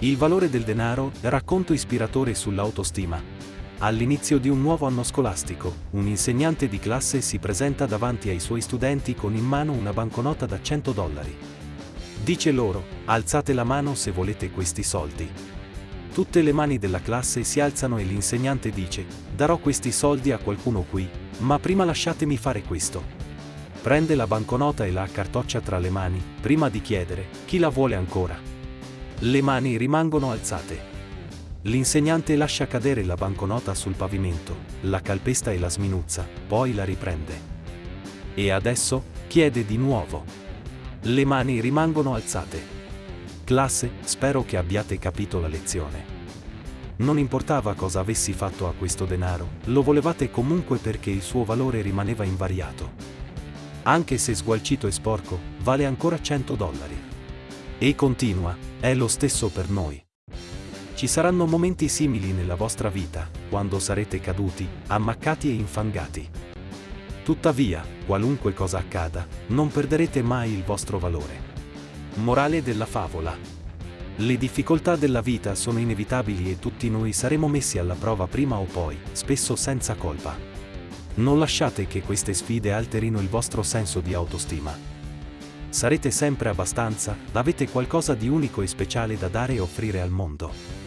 Il valore del denaro, racconto ispiratore sull'autostima. All'inizio di un nuovo anno scolastico, un insegnante di classe si presenta davanti ai suoi studenti con in mano una banconota da 100 dollari. Dice loro, alzate la mano se volete questi soldi. Tutte le mani della classe si alzano e l'insegnante dice, darò questi soldi a qualcuno qui, ma prima lasciatemi fare questo. Prende la banconota e la accartoccia tra le mani, prima di chiedere, chi la vuole ancora. Le mani rimangono alzate. L'insegnante lascia cadere la banconota sul pavimento, la calpesta e la sminuzza, poi la riprende. E adesso, chiede di nuovo. Le mani rimangono alzate. Classe, spero che abbiate capito la lezione. Non importava cosa avessi fatto a questo denaro, lo volevate comunque perché il suo valore rimaneva invariato. Anche se sgualcito e sporco, vale ancora 100 dollari. E continua, è lo stesso per noi. Ci saranno momenti simili nella vostra vita, quando sarete caduti, ammaccati e infangati. Tuttavia, qualunque cosa accada, non perderete mai il vostro valore. Morale della favola. Le difficoltà della vita sono inevitabili e tutti noi saremo messi alla prova prima o poi, spesso senza colpa. Non lasciate che queste sfide alterino il vostro senso di autostima. Sarete sempre abbastanza, avete qualcosa di unico e speciale da dare e offrire al mondo.